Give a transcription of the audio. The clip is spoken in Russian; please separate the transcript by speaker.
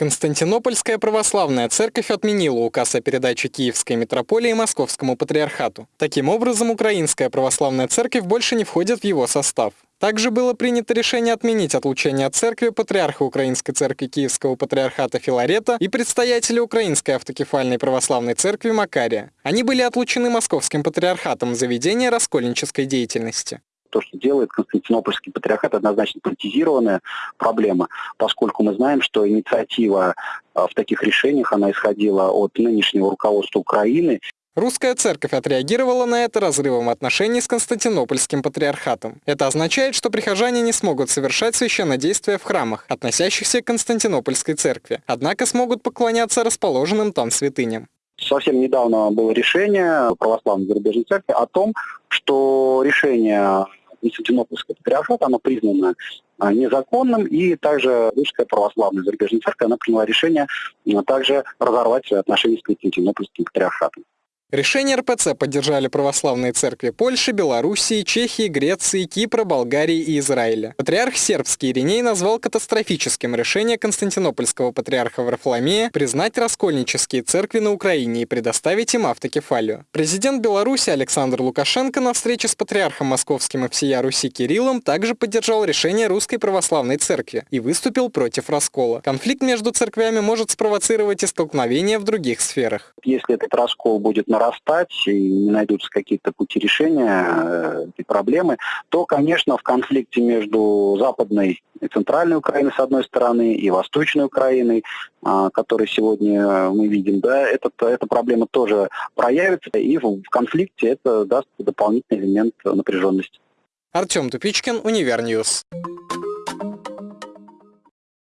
Speaker 1: Константинопольская православная церковь отменила указ о передаче Киевской митрополии Московскому патриархату. Таким образом, Украинская православная церковь больше не входит в его состав. Также было принято решение отменить отлучение от церкви патриарха Украинской церкви Киевского патриархата Филарета и представителя Украинской автокефальной православной церкви Макария. Они были отлучены Московским патриархатом за ведение раскольнической деятельности
Speaker 2: то, что делает Константинопольский патриархат, однозначно политизированная проблема, поскольку мы знаем, что инициатива а, в таких решениях, она исходила от нынешнего руководства Украины.
Speaker 1: Русская церковь отреагировала на это разрывом отношений с Константинопольским патриархатом. Это означает, что прихожане не смогут совершать священнодействия в храмах, относящихся к Константинопольской церкви, однако смогут поклоняться расположенным там святыням.
Speaker 2: Совсем недавно было решение православной зарубежной церкви о том, что решение Константинопольского патриархата, оно признано а, незаконным, и также Русская православная зарубежная церковь, она приняла решение а, также разорвать отношения с Константинопольским патриархатом.
Speaker 1: Решение РПЦ поддержали православные церкви Польши, Белоруссии, Чехии, Греции, Кипра, Болгарии и Израиля. Патриарх сербский Ириней назвал катастрофическим решение Константинопольского патриарха Варфоломея признать раскольнические церкви на Украине и предоставить им автокефалию. Президент Беларуси Александр Лукашенко на встрече с патриархом московским и всея Руси Кириллом также поддержал решение Русской Православной Церкви и выступил против раскола. Конфликт между церквями может спровоцировать и столкновения в других сферах.
Speaker 2: Если этот раскол будет на нарастать и не найдутся какие-то пути решения э, этой проблемы, то, конечно, в конфликте между Западной и Центральной Украиной, с одной стороны, и Восточной Украиной, а, который сегодня мы видим, да, этот, эта проблема тоже проявится, и в конфликте это даст дополнительный элемент напряженности.
Speaker 1: Артем Тупичкин, Univer News.